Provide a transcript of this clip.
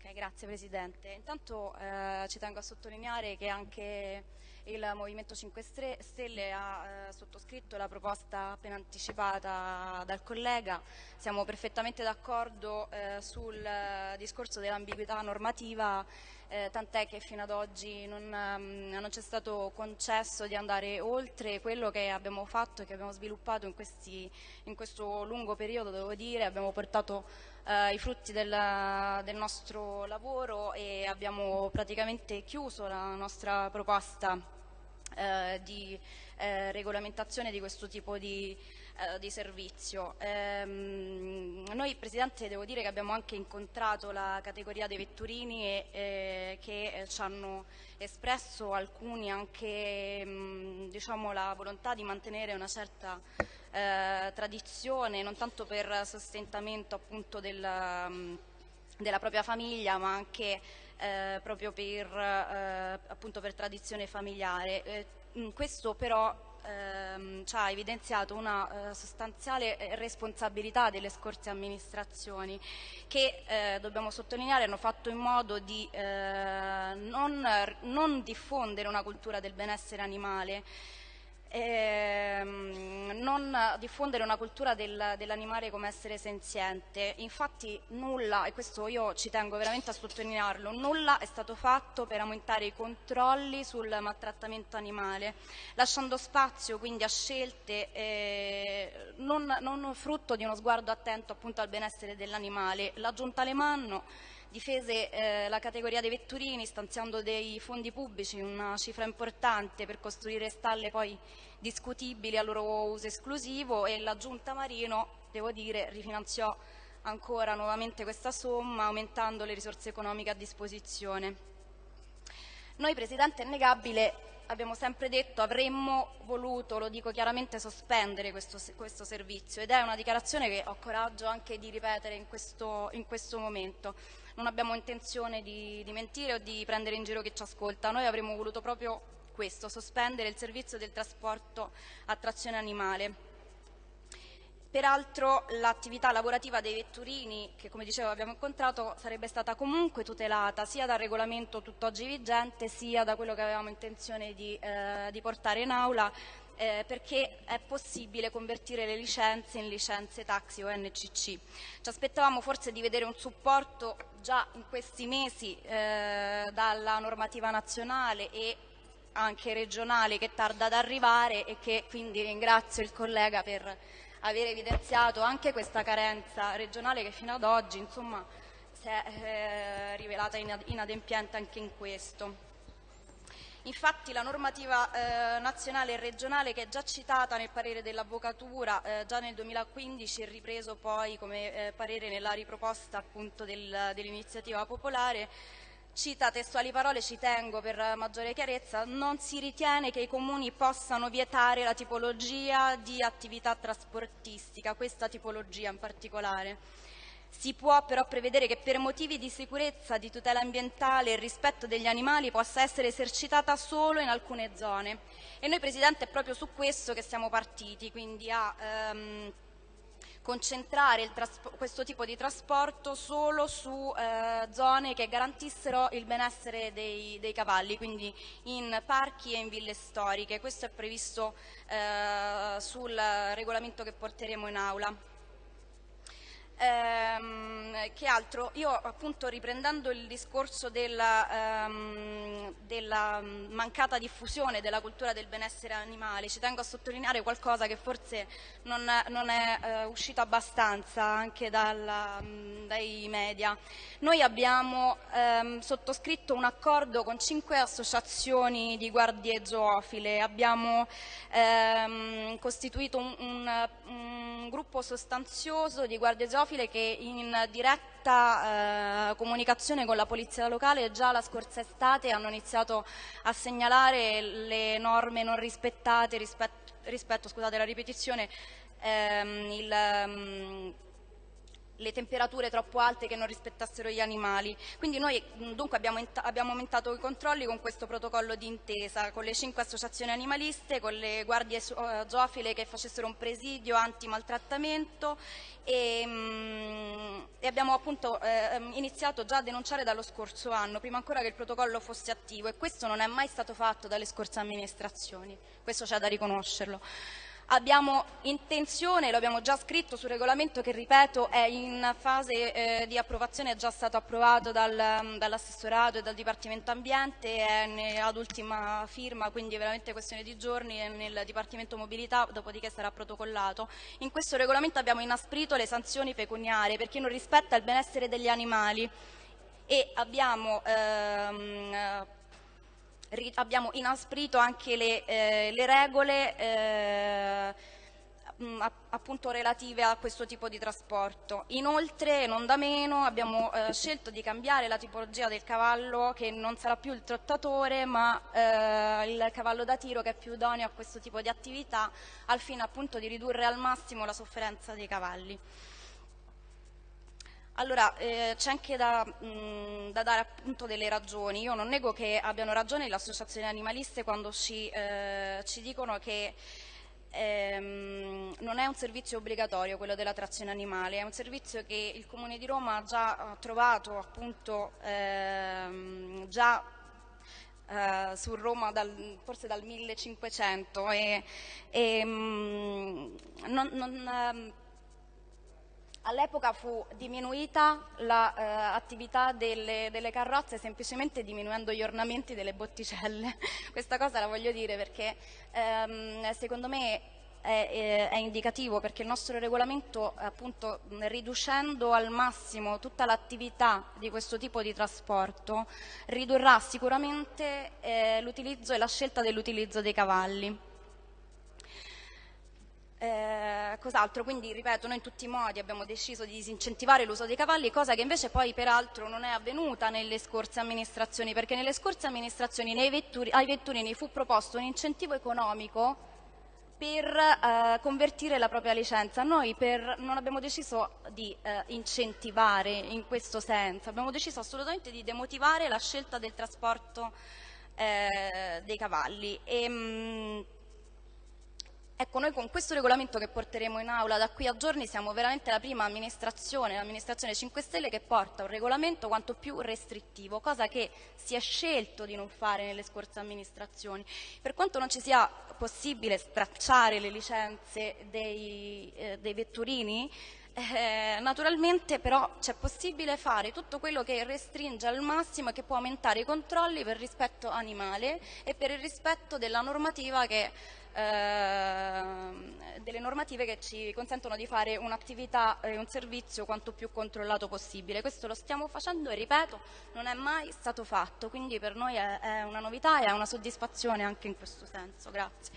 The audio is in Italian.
Ok, grazie Presidente. Intanto eh, ci tengo a sottolineare che anche il Movimento 5 Stelle ha eh, sottoscritto la proposta appena anticipata dal collega. Siamo perfettamente d'accordo eh, sul discorso dell'ambiguità normativa eh, tant'è che fino ad oggi non, um, non c'è stato concesso di andare oltre quello che abbiamo fatto e che abbiamo sviluppato in, questi, in questo lungo periodo, devo dire, abbiamo portato uh, i frutti del, del, nostro lavoro e abbiamo praticamente chiuso la nostra proposta uh, di uh, regolamentazione di questo tipo di eh, di servizio. Ehm, noi Presidente devo dire che abbiamo anche incontrato la categoria dei vetturini e, eh, che eh, ci hanno espresso alcuni anche mh, diciamo, la volontà di mantenere una certa eh, tradizione, non tanto per sostentamento appunto del, mh, della propria famiglia ma anche eh, proprio per, eh, appunto per tradizione familiare. questo però ehm, ci ha evidenziato una eh, sostanziale eh, responsabilità delle scorse amministrazioni che, eh, dobbiamo sottolineare, hanno fatto in modo di eh, non, non diffondere una cultura del benessere animale ehm, non diffondere una cultura del, dell'animale come essere senziente. Infatti nulla, e questo io ci tengo veramente a sottolinearlo, nulla è stato fatto per aumentare i controlli sul maltrattamento animale, lasciando spazio quindi a scelte eh, non, non, frutto di uno sguardo attento appunto al benessere dell'animale. La Giunta Alemanno difese eh, la categoria dei vetturini stanziando dei fondi pubblici, una cifra importante per costruire stalle poi discutibili a loro uso esclusivo e la Giunta Marino, devo dire, rifinanziò ancora nuovamente questa somma aumentando le risorse economiche a disposizione. Noi Presidente è innegabile abbiamo sempre detto avremmo voluto, lo dico chiaramente, sospendere questo, questo, servizio ed è una dichiarazione che ho coraggio anche di ripetere in questo, in questo momento non abbiamo intenzione di, di mentire o di prendere in giro chi ci ascolta, noi avremmo voluto proprio questo, sospendere il servizio del trasporto a trazione animale. Peraltro l'attività lavorativa dei vetturini, che come dicevo abbiamo incontrato, sarebbe stata comunque tutelata sia dal regolamento tutt'oggi vigente, sia da quello che avevamo intenzione di, eh, di portare in aula eh, perché è possibile convertire le licenze in licenze taxi o NCC. Ci aspettavamo forse di vedere un supporto già in questi mesi eh, dalla normativa nazionale e anche regionale che tarda ad arrivare e che quindi ringrazio il collega per aver evidenziato anche questa carenza regionale che fino ad oggi insomma, si è eh, rivelata inadempiente anche in questo. Infatti la normativa eh, nazionale e regionale che è già citata nel parere dell'Avvocatura eh, già nel 2015 e ripreso poi come eh, parere nella riproposta del, dell'iniziativa popolare cita testuali parole, ci tengo per maggiore chiarezza, non si ritiene che i comuni possano vietare la tipologia di attività trasportistica, questa tipologia in particolare. Si può però prevedere che per motivi di sicurezza, di tutela ambientale e rispetto degli animali possa essere esercitata solo in alcune zone. E noi Presidente è proprio su questo che siamo partiti, quindi a ehm, concentrare questo tipo di trasporto solo su eh, zone che garantissero il benessere dei, dei, cavalli, quindi in parchi e in ville storiche. Questo è previsto eh, sul regolamento che porteremo in aula. Ehm, che altro? Io appunto riprendendo il discorso della, ehm, della, mancata diffusione della cultura del benessere animale, ci tengo a sottolineare qualcosa che forse non, non è eh, uscito abbastanza anche dalla, dai media. Noi abbiamo ehm, sottoscritto un accordo con cinque associazioni di guardie zoofile, abbiamo ehm, costituito un, un, un gruppo sostanzioso di guardie zoofile che in diretta eh, comunicazione con la polizia locale già la scorsa estate hanno iniziato a segnalare le norme non rispettate rispetto, rispetto scusate la ripetizione, ehm, il, um, le temperature troppo alte che non rispettassero gli animali. Quindi noi dunque abbiamo, abbiamo, aumentato i controlli con questo protocollo di intesa, con le cinque associazioni animaliste, con le guardie zoofile che facessero un presidio anti-maltrattamento e, e, abbiamo appunto eh, iniziato già a denunciare dallo scorso anno, prima ancora che il protocollo fosse attivo e questo non è mai stato fatto dalle scorse amministrazioni, questo c'è da riconoscerlo. Abbiamo intenzione, lo abbiamo già scritto sul regolamento che ripeto è in fase eh, di approvazione, è già stato approvato dal, dall'assessorato e dal Dipartimento Ambiente, è ad ultima firma, quindi è veramente questione di giorni, nel Dipartimento Mobilità, dopodiché sarà protocollato. In questo regolamento abbiamo inasprito le sanzioni pecuniarie per chi non rispetta il benessere degli animali e abbiamo ehm, abbiamo inasprito anche le, eh, le regole eh, appunto relative a questo tipo di trasporto. Inoltre, non da meno, abbiamo eh, scelto di cambiare la tipologia del cavallo che non sarà più il trottatore ma eh, il cavallo da tiro che è più idoneo a questo tipo di attività al fine appunto di ridurre al massimo la sofferenza dei cavalli. Allora, eh, c'è anche da, mh, da, dare appunto delle ragioni. Io non nego che abbiano ragione le associazioni animaliste quando ci, eh, ci dicono che ehm, non è un servizio obbligatorio quello della trazione animale, è un servizio che il Comune di Roma ha già trovato appunto ehm, già eh, su Roma dal, forse dal 1500 e, e mh, non, non ehm, All'epoca fu diminuita l'attività eh, delle, delle, carrozze semplicemente diminuendo gli ornamenti delle botticelle. Questa cosa la voglio dire perché ehm, secondo me è, è, è, indicativo perché il nostro regolamento appunto riducendo al massimo tutta l'attività di questo tipo di trasporto ridurrà sicuramente eh, l'utilizzo e la scelta dell'utilizzo dei cavalli. Eh, cos'altro? Quindi, ripeto, noi in tutti i modi abbiamo deciso di disincentivare l'uso dei cavalli, cosa che invece poi peraltro non è avvenuta nelle scorse amministrazioni, perché nelle scorse amministrazioni vetturi, ai vetturini fu proposto un incentivo economico per eh, convertire la propria licenza. Noi per, non abbiamo deciso di eh, incentivare in questo senso, abbiamo deciso assolutamente di demotivare la scelta del trasporto eh, dei cavalli. E, mh, Ecco, noi con questo regolamento che porteremo in aula da qui a giorni siamo veramente la prima amministrazione, l'amministrazione 5 Stelle, che porta un regolamento quanto più restrittivo, cosa che si è scelto di non fare nelle scorse amministrazioni. Per quanto non ci sia possibile stracciare le licenze dei, eh, dei vetturini, eh, naturalmente però c'è possibile fare tutto quello che restringe al massimo e che può aumentare i controlli per rispetto animale e per il rispetto della normativa che Ehm, delle normative che ci consentono di fare un'attività e un servizio quanto più controllato possibile. Questo lo stiamo facendo e ripeto, non è mai stato fatto, quindi per noi è, è una novità e è una soddisfazione anche in questo senso. Grazie.